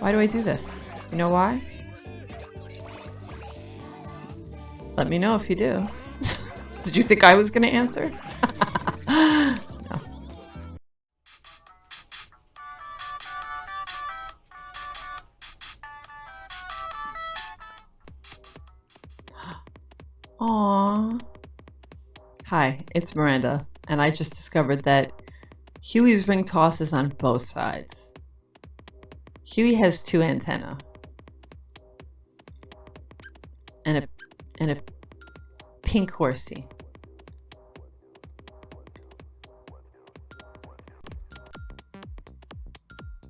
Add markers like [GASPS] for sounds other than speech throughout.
Why do I do this? You know why? Let me know if you do. [LAUGHS] Did you think I was going to answer? [LAUGHS] no. [GASPS] Aww. Hi, it's Miranda, and I just discovered that Huey's ring toss is on both sides. Huey has two antennae. And a and a pink horsey.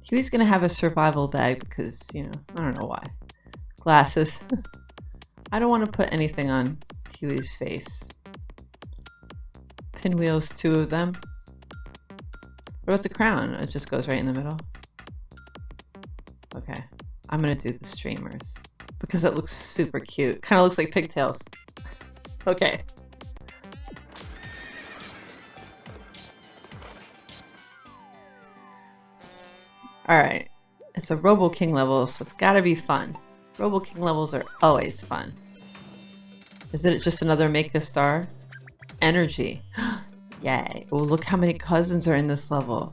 Huey's gonna have a survival bag because, you know, I don't know why. Glasses. [LAUGHS] I don't want to put anything on Huey's face. Pinwheels, two of them. What about the crown? It just goes right in the middle. I'm gonna do the streamers because it looks super cute. Kind of looks like pigtails. Okay. Alright. It's a Robo King level, so it's gotta be fun. Robo King levels are always fun. Isn't it just another Make a Star? Energy. [GASPS] Yay. Oh, look how many cousins are in this level.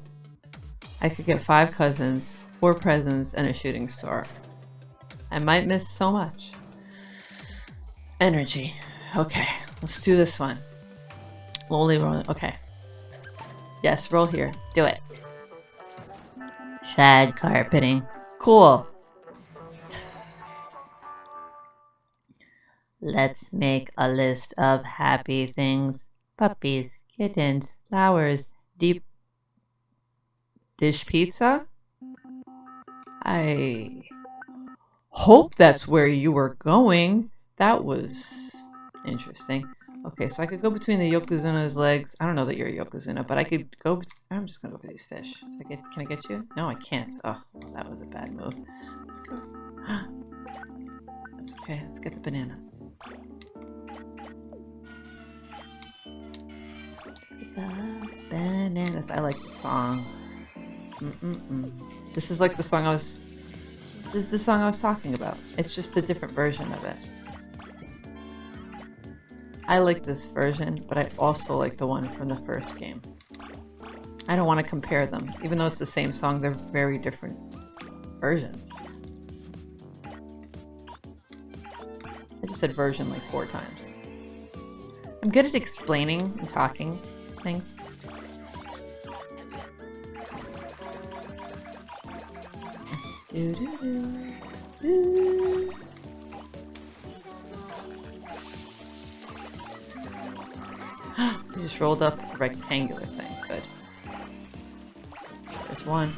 I could get five cousins, four presents, and a shooting star. I might miss so much. Energy. Okay, let's do this one. Only roll. Okay. Yes, roll here. Do it. Shag carpeting. Cool. Let's make a list of happy things. Puppies, kittens, flowers, deep dish pizza? I hope that's where you were going. That was interesting. Okay, so I could go between the Yokozuna's legs. I don't know that you're a Yokozuna, but I could go... I'm just gonna go for these fish. I get, can I get you? No, I can't. Oh, that was a bad move. Let's go. [GASPS] That's okay. Let's get the bananas. The bananas. I like the song. Mm -mm -mm. This is like the song I was... This is the song I was talking about. It's just a different version of it. I like this version, but I also like the one from the first game. I don't want to compare them. Even though it's the same song, they're very different versions. I just said version like four times. I'm good at explaining and talking things. Do -do -do. [GASPS] you just rolled up a rectangular thing. Good. There's one.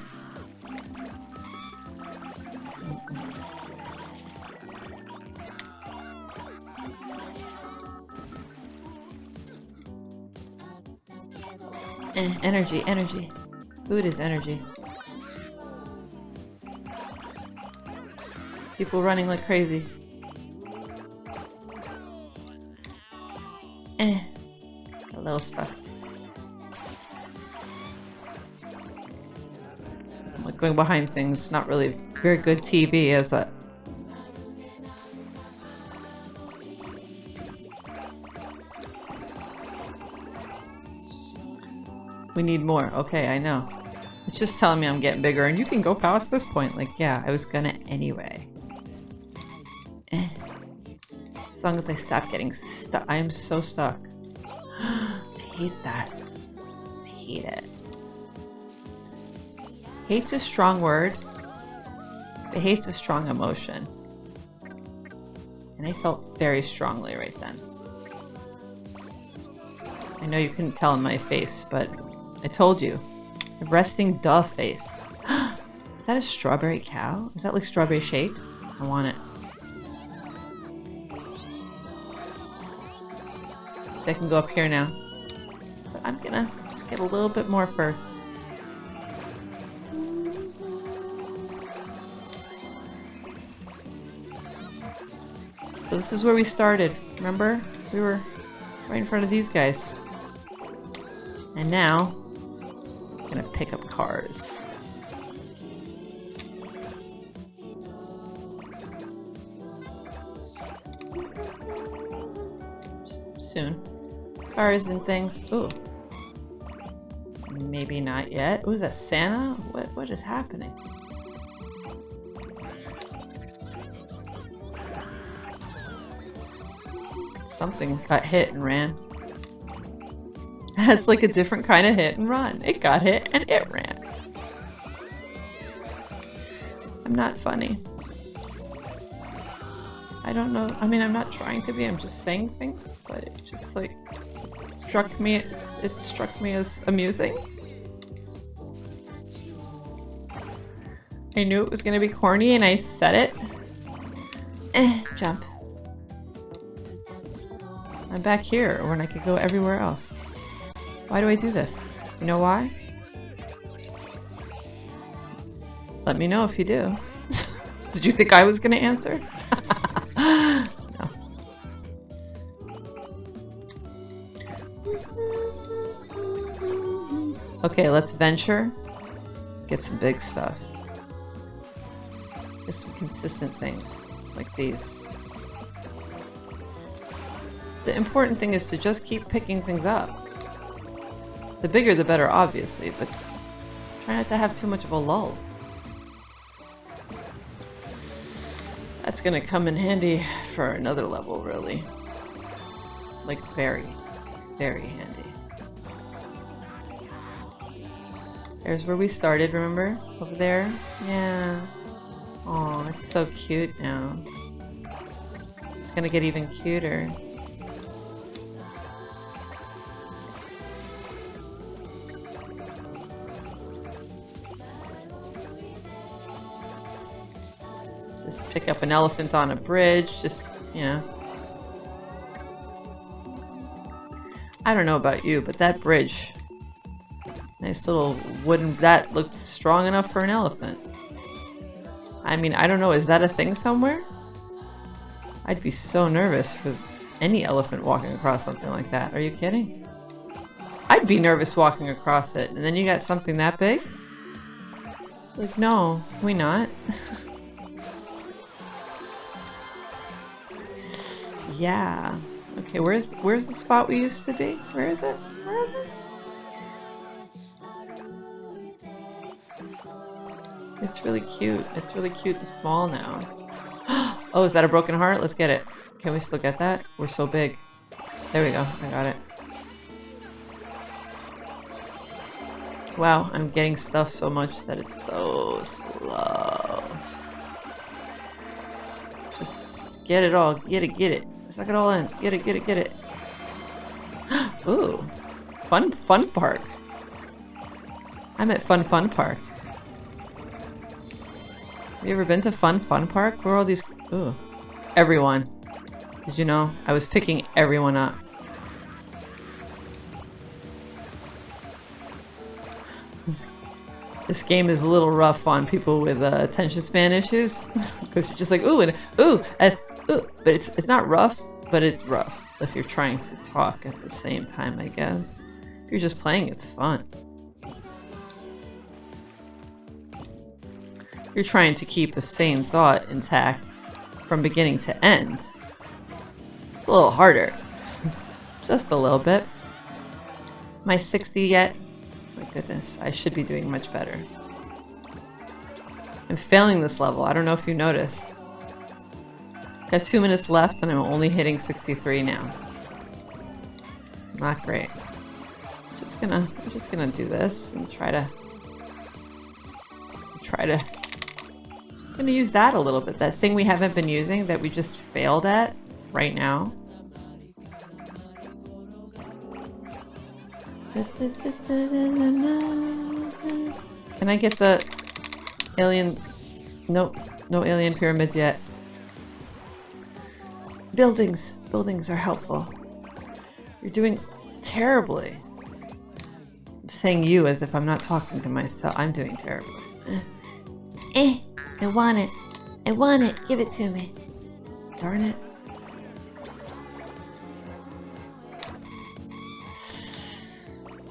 Eh, energy, energy. Food is energy. People running like crazy. Eh. A little stuff. Like going behind things, not really very good TV, is it? We need more. Okay, I know. It's just telling me I'm getting bigger and you can go past this point. Like, yeah, I was gonna anyway. Eh. As long as I stop getting stuck. I am so stuck. [GASPS] I hate that. I hate it. Hate's a strong word. But hate's a strong emotion. And I felt very strongly right then. I know you couldn't tell in my face, but I told you. A resting dove face. [GASPS] Is that a strawberry cow? Is that like strawberry shake? I want it. I can go up here now. But I'm gonna just get a little bit more first. So this is where we started. Remember? We were right in front of these guys. And now, I'm gonna pick up cars. Cars and things. Ooh. Maybe not yet. Ooh, is that Santa? What what is happening? Something got hit and ran. [LAUGHS] That's like a different kind of hit and run. It got hit and it ran. I'm not funny. I don't know. I mean, I'm not trying to be. I'm just saying things, but it just like struck me. It struck me as amusing. I knew it was gonna be corny, and I said it. Eh, jump. I'm back here when I could go everywhere else. Why do I do this? You know why? Let me know if you do. [LAUGHS] Did you think I was to answer? [LAUGHS] Okay, let's venture. Get some big stuff. Get some consistent things, like these. The important thing is to just keep picking things up. The bigger the better, obviously, but try not to have too much of a lull. That's gonna come in handy for another level, really. Like, very, very handy. There's where we started, remember? Over there? Yeah. Oh, it's so cute now. It's gonna get even cuter. Just pick up an elephant on a bridge, just, you know. I don't know about you, but that bridge, nice little wooden, that looked strong enough for an elephant. I mean, I don't know, is that a thing somewhere? I'd be so nervous for any elephant walking across something like that. Are you kidding? I'd be nervous walking across it, and then you got something that big? Like, no, we not. [LAUGHS] Yeah. Okay, where's where's the spot we used to be? Where is it? Where is it? It's really cute. It's really cute and small now. [GASPS] oh, is that a broken heart? Let's get it. Can we still get that? We're so big. There we go. I got it. Wow, I'm getting stuff so much that it's so slow. Just get it all. Get it, get it. Suck it all in. Get it, get it, get it. [GASPS] Ooh. Fun, fun park. I'm at Fun Fun Park. You ever been to Fun Fun Park? Where all these... Ooh. Everyone. Did you know? I was picking everyone up. This game is a little rough on people with uh, attention span issues. [LAUGHS] Because you're just like, ooh, and ooh, and ooh. but it's it's not rough, but it's rough if you're trying to talk at the same time, I guess. If you're just playing, it's fun. You're trying to keep the same thought intact from beginning to end. It's a little harder. [LAUGHS] just a little bit. My 60 yet? My goodness, I should be doing much better. I'm failing this level. I don't know if you noticed. Got two minutes left and I'm only hitting 63 now. Not great. I'm Just gonna, I'm just gonna do this and try to, try to, I'm gonna use that a little bit. That thing we haven't been using that we just failed at right now. Can I get the alien? Nope, no alien pyramids yet. Buildings. Buildings are helpful. You're doing terribly. I'm saying you as if I'm not talking to myself. I'm doing terribly. Eh, I want it. I want it. Give it to me. Darn it.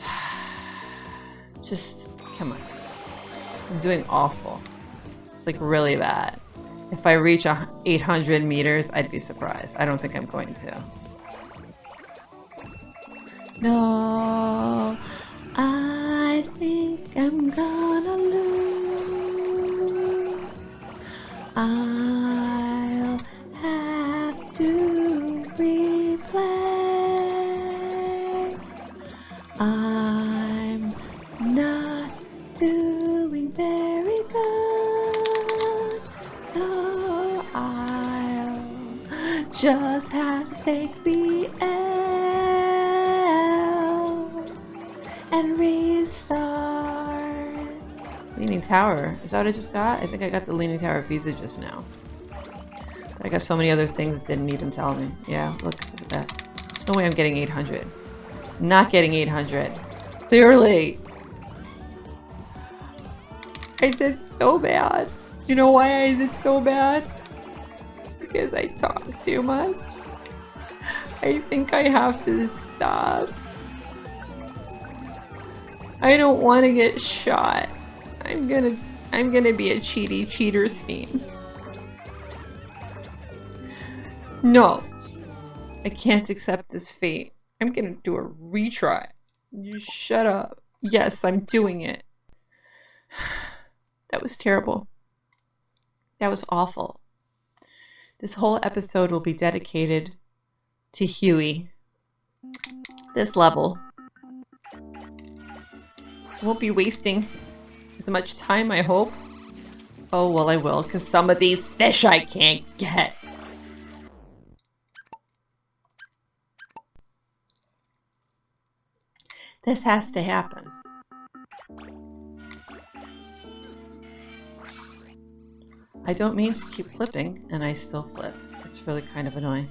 [SIGHS] Just, come on. I'm doing awful. It's like really bad. If I reach 800 meters, I'd be surprised. I don't think I'm going to. No, I think I'm gonna I'll have to reflect. I'm not doing very good, so I'll just have to take the L Leaning Tower. Is that what I just got? I think I got the Leaning Tower Pisa just now. I got so many other things that didn't even tell me. Yeah, look, look at that. No way I'm getting 800. Not getting 800. Clearly. I did so bad. You know why I did so bad? Because I talk too much. I think I have to stop. I don't want to get shot. I'm gonna I'm gonna be a cheaty cheater steam. No. I can't accept this fate. I'm gonna do a retry. You shut up. Yes, I'm doing it. [SIGHS] That was terrible. That was awful. This whole episode will be dedicated to Huey. This level. Won't be wasting as much time, I hope. Oh, well, I will, because some of these fish I can't get. This has to happen. I don't mean to keep flipping, and I still flip. It's really kind of annoying.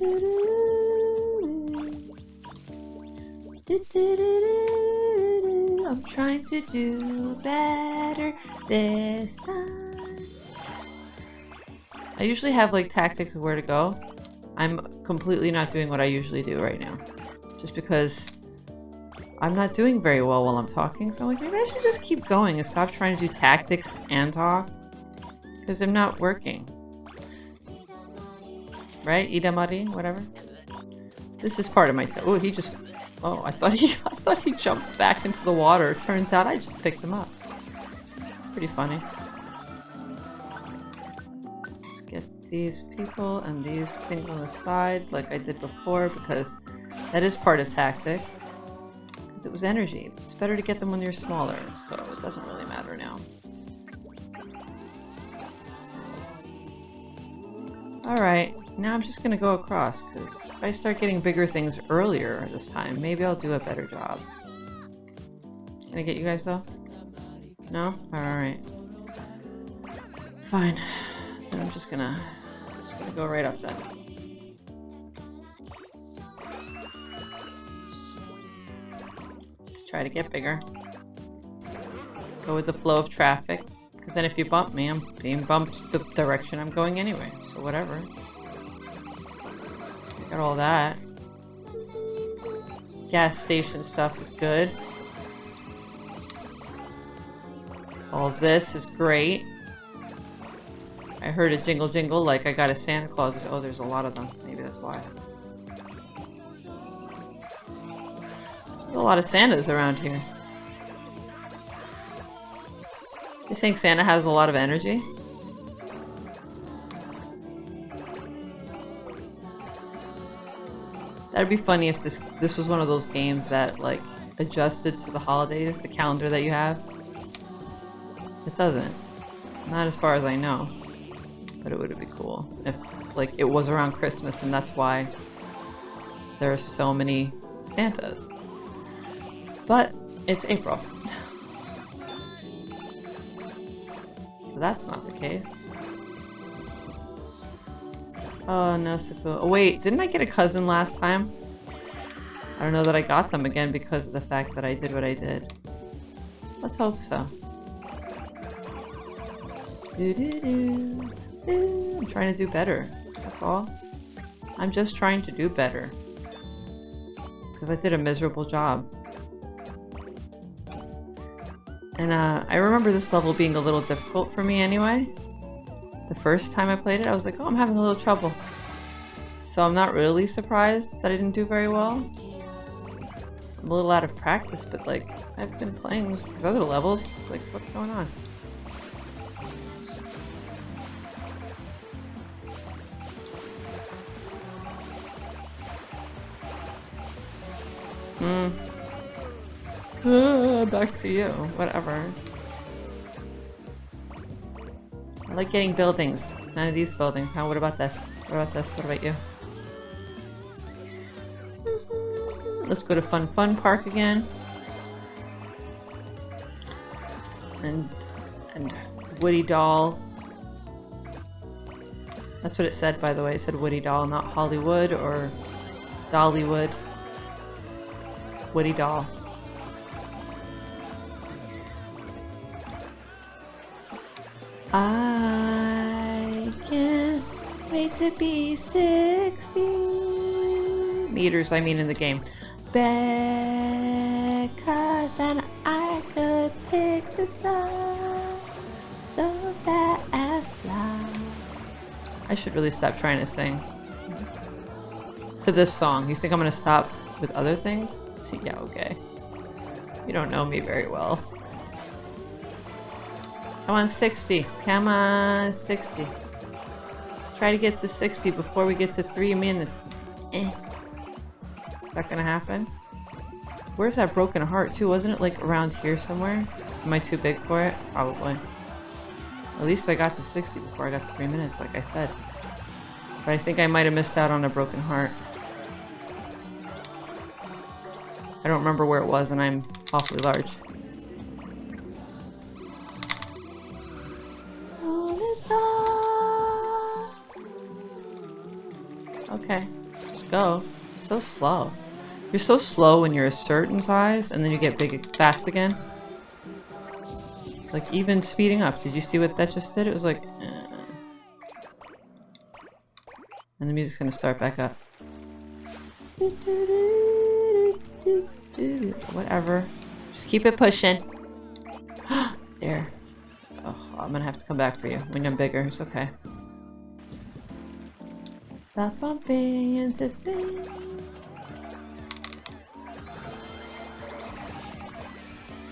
I'm trying to do better this time. I usually have like tactics of where to go. I'm completely not doing what I usually do right now. Just because I'm not doing very well while I'm talking, so I'm like, maybe I should just keep going and stop trying to do tactics and talk. Because I'm not working. Right? Idamari? Whatever. This is part of my... Oh, he just... Oh, I thought he, [LAUGHS] I thought he jumped back into the water. Turns out I just picked him up. Pretty funny. Let's get these people and these things on the side like I did before because that is part of tactic. Because it was energy. It's better to get them when you're smaller, so it doesn't really matter now. Alright, now I'm just gonna go across, because if I start getting bigger things earlier this time, maybe I'll do a better job. Can I get you guys though? No? Alright. Fine. Then I'm just gonna, just gonna go right up then. Let's try to get bigger. Go with the flow of traffic. Because then if you bump me, I'm being bumped the direction I'm going anyway. So whatever. Got all that. Gas station stuff is good. All this is great. I heard a jingle jingle like I got a Santa Claus. Oh, there's a lot of them. Maybe that's why. There's a lot of Santas around here. You think Santa has a lot of energy? That'd be funny if this this was one of those games that like adjusted to the holidays, the calendar that you have. It doesn't. Not as far as I know. But it would be cool if like it was around Christmas and that's why there are so many Santas. But it's April. [LAUGHS] so that's not the case. Oh, no, Saku. Oh, wait, didn't I get a cousin last time? I don't know that I got them again because of the fact that I did what I did. Let's hope so. I'm trying to do better. That's all. I'm just trying to do better. Because I did a miserable job. And uh, I remember this level being a little difficult for me anyway. The first time I played it, I was like, oh, I'm having a little trouble. So I'm not really surprised that I didn't do very well. I'm a little out of practice, but like, I've been playing these other levels. Like, what's going on? Hmm. Uh, [SIGHS] back to you. Whatever. Like getting buildings. None of these buildings. Huh? What about this? What about this? What about you? Let's go to Fun Fun Park again. And and Woody Doll. That's what it said, by the way. It said Woody Doll, not Hollywood or Dollywood. Woody Doll. Can't to be 60 meters, I mean in the game. Because then I could pick this up so fast loud. I should really stop trying to sing. To this song. You think I'm gonna stop with other things? See, yeah, okay. You don't know me very well. Come on, 60. Come on, 60. Try to get to 60 before we get to three minutes. Eh. Is that gonna happen? Where's that broken heart too? Wasn't it like around here somewhere? Am I too big for it? Probably. At least I got to 60 before I got to three minutes, like I said. But I think I might have missed out on a broken heart. I don't remember where it was and I'm awfully large. Okay, just go. So slow. You're so slow when you're a certain size and then you get big fast again. Like even speeding up. Did you see what that just did? It was like... Eh. And the music's gonna start back up. Whatever. Just keep it pushing. [GASPS] there. Oh, I'm gonna have to come back for you when I'm bigger. It's okay. Stop bumping into things.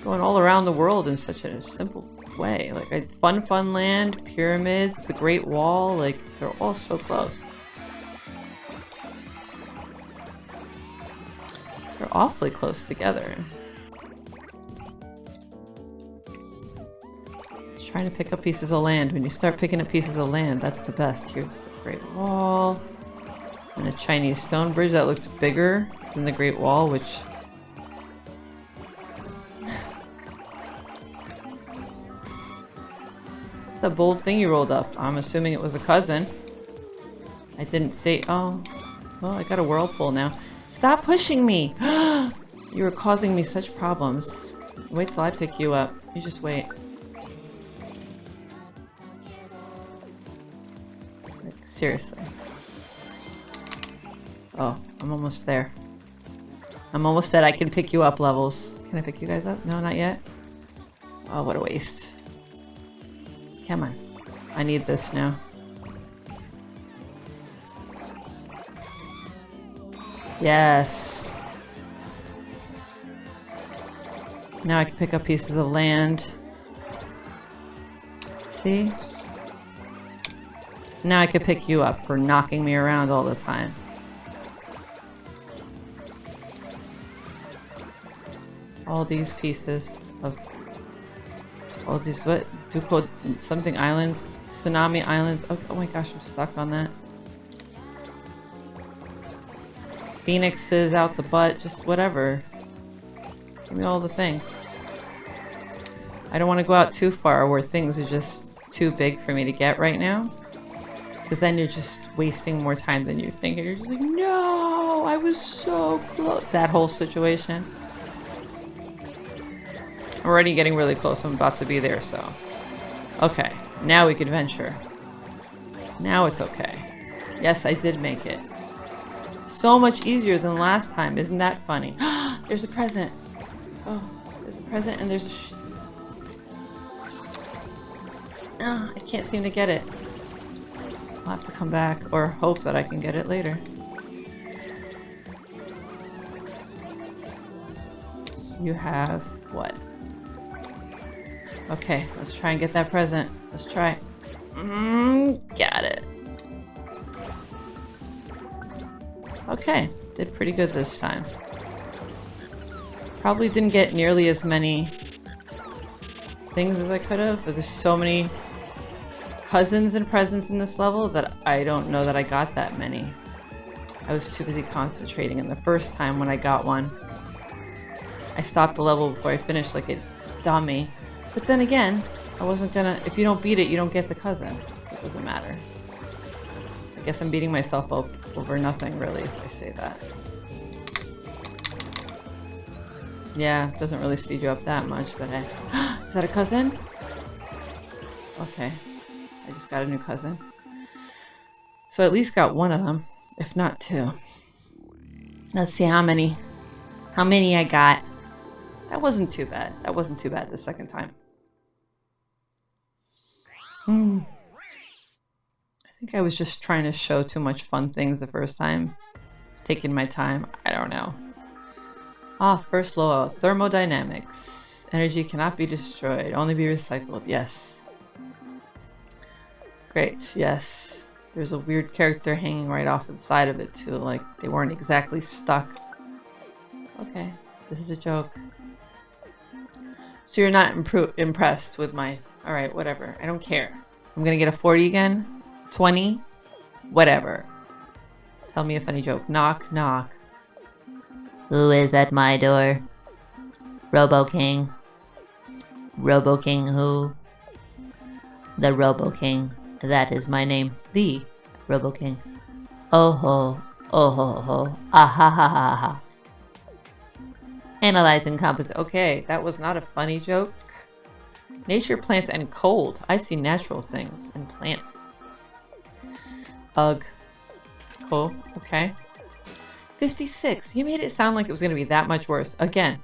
Going all around the world in such a simple way. Like, Fun Fun Land, Pyramids, the Great Wall, like, they're all so close. They're awfully close together. Trying to pick up pieces of land. When you start picking up pieces of land, that's the best. Here's Great Wall. And a Chinese stone bridge that looked bigger than the Great Wall, which... [LAUGHS] What's that bold thing you rolled up? I'm assuming it was a cousin. I didn't say- oh. Well, I got a whirlpool now. Stop pushing me! [GASPS] you are causing me such problems. Wait till I pick you up. You just wait. Seriously. Oh, I'm almost there. I'm almost at I can pick you up levels. Can I pick you guys up? No, not yet? Oh, what a waste. Come on. I need this now. Yes. Now I can pick up pieces of land. See? Now I could pick you up for knocking me around all the time. All these pieces of... All these, what? Dupo something islands? Tsunami islands? Oh, oh my gosh, I'm stuck on that. Phoenixes out the butt, just whatever. Give me all the things. I don't want to go out too far where things are just too big for me to get right now. Because then you're just wasting more time than you think. And you're just like, no, I was so close. That whole situation. I'm already getting really close. I'm about to be there, so. Okay, now we can venture. Now it's okay. Yes, I did make it. So much easier than last time. Isn't that funny? [GASPS] there's a present. Oh, there's a present and there's a Oh, I can't seem to get it. I'll have to come back or hope that I can get it later. You have what? Okay, let's try and get that present. Let's try. Mm, got it. Okay, did pretty good this time. Probably didn't get nearly as many things as I could have. There's so many cousins and presents in this level that I don't know that I got that many. I was too busy concentrating and the first time when I got one. I stopped the level before I finished like a dummy. But then again, I wasn't gonna- if you don't beat it, you don't get the cousin. So it doesn't matter. I guess I'm beating myself up over nothing really if I say that. Yeah, it doesn't really speed you up that much, but hey. [GASPS] Is that a cousin? Okay. Just got a new cousin. So at least got one of them, if not two. Let's see how many how many I got. That wasn't too bad. That wasn't too bad the second time. Hmm. I think I was just trying to show too much fun things the first time. Taking my time. I don't know. Ah, first law. Thermodynamics. Energy cannot be destroyed, only be recycled. Yes. Great, yes. There's a weird character hanging right off the side of it too, like they weren't exactly stuck. Okay, this is a joke. So you're not impressed with my... Alright, whatever. I don't care. I'm gonna get a 40 again. 20. Whatever. Tell me a funny joke. Knock, knock. Who is at my door? Robo King. Robo King who? The Robo King. That is my name. The Robo King. Oh ho. Oh ho ho. Ah ha ha ha ha. Analyzing composite. Okay, that was not a funny joke. Nature, plants, and cold. I see natural things and plants. Ugh. Cool. Okay. 56. You made it sound like it was going to be that much worse. Again,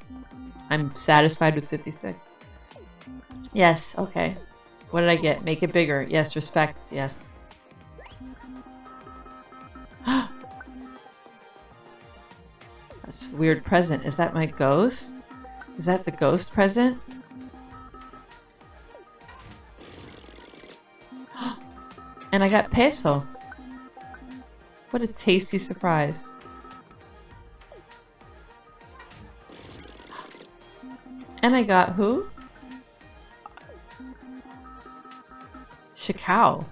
I'm satisfied with 56. Yes, okay. What did I get? Make it bigger. Yes, respect. Yes. [GASPS] That's a weird present. Is that my ghost? Is that the ghost present? [GASPS] and I got peso. What a tasty surprise. [GASPS] And I got who? Shikao.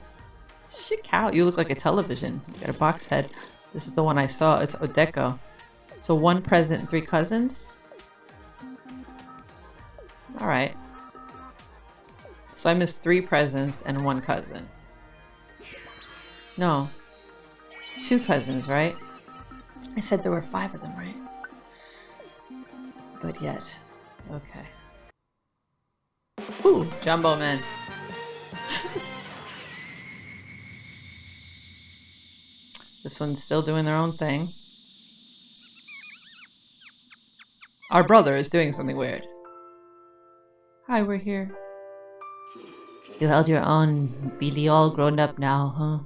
Shikao. You look like a television. You got a box head. This is the one I saw. It's Odeko. So one present and three cousins? Alright. So I missed three presents and one cousin. No. Two cousins, right? I said there were five of them, right? But yet. Okay. Ooh, Jumbo Man. [LAUGHS] this one's still doing their own thing. Our brother is doing something weird. Hi, we're here. You held your own, Billy all grown up now, huh?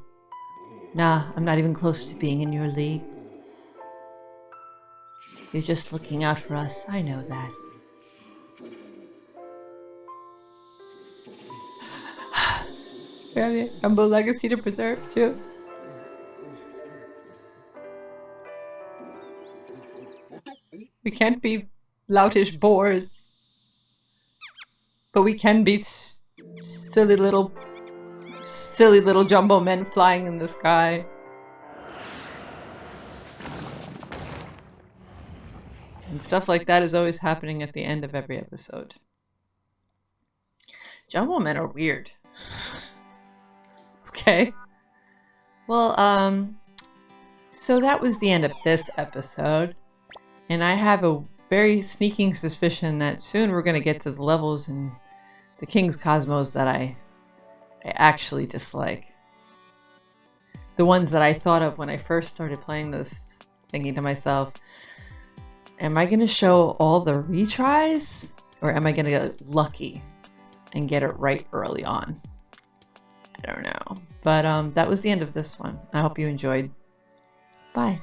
Nah, I'm not even close to being in your league. You're just looking out for us, I know that. [SIGHS] we have a Rumble legacy to preserve, too. Can't be loutish boars. But we can be silly little, silly little jumbo men flying in the sky. And stuff like that is always happening at the end of every episode. Jumbo men are weird. [LAUGHS] okay. Well, um, so that was the end of this episode. And I have a very sneaking suspicion that soon we're going to get to the levels in the King's Cosmos that I, I actually dislike. The ones that I thought of when I first started playing this, thinking to myself, am I going to show all the retries? Or am I going to get lucky and get it right early on? I don't know. But um, that was the end of this one. I hope you enjoyed. Bye.